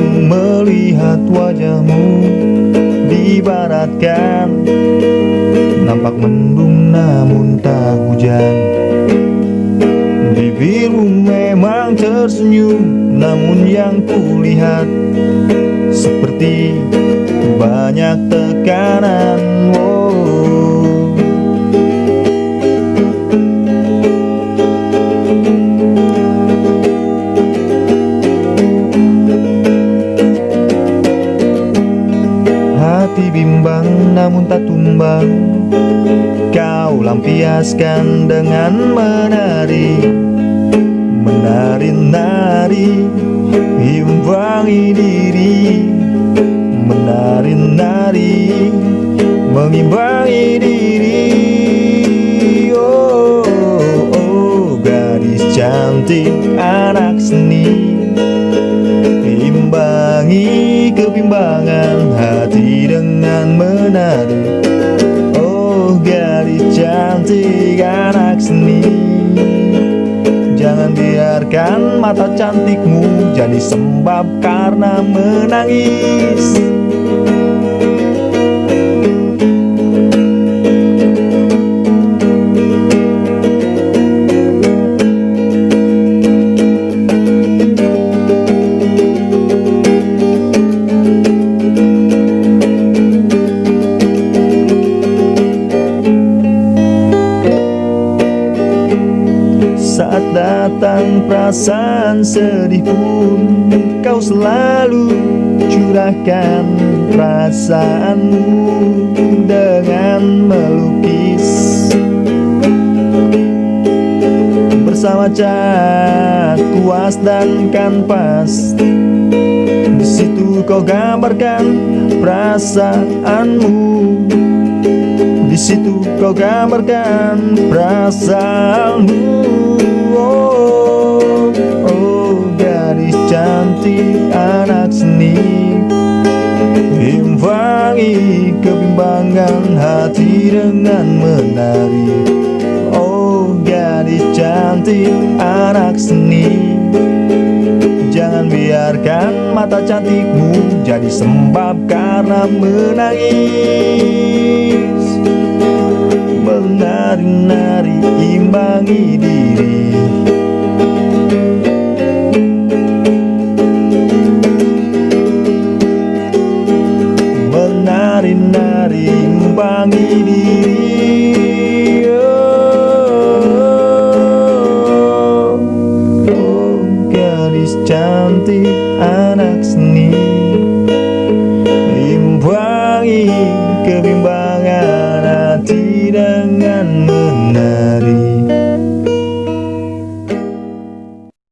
melihat wajahmu dibaratkan. Nampak mendung namun tak hujan. Bibirmu memang tersenyum namun yang kulihat Seperti banyak tekanan. Wow. Bimbang namun tak tumbang. Kau lampiaskan dengan menari Menari-nari Imbangi diri. Menari-nari Mengimbangi diri. Oh, oh, oh, gadis cantik anak seni. Imbangi kebimbangan anak seni. Jangan biarkan mata cantikmu jadi sembab karena menangis datang perasaan sedih pun. Kau selalu curahkan perasaanmu Dengan melukis. Bersama cat kuas dan kanvas. Di situ kau gambarkan perasaanmu. Di situ kau gambarkan perasaanmu Imbangi kebimbangan hati dengan menari. Oh gadis cantik anak seni. Jangan biarkan mata cantikmu jadi sembab karena menangis. Menari-nari imbangi diri cantik anak seni.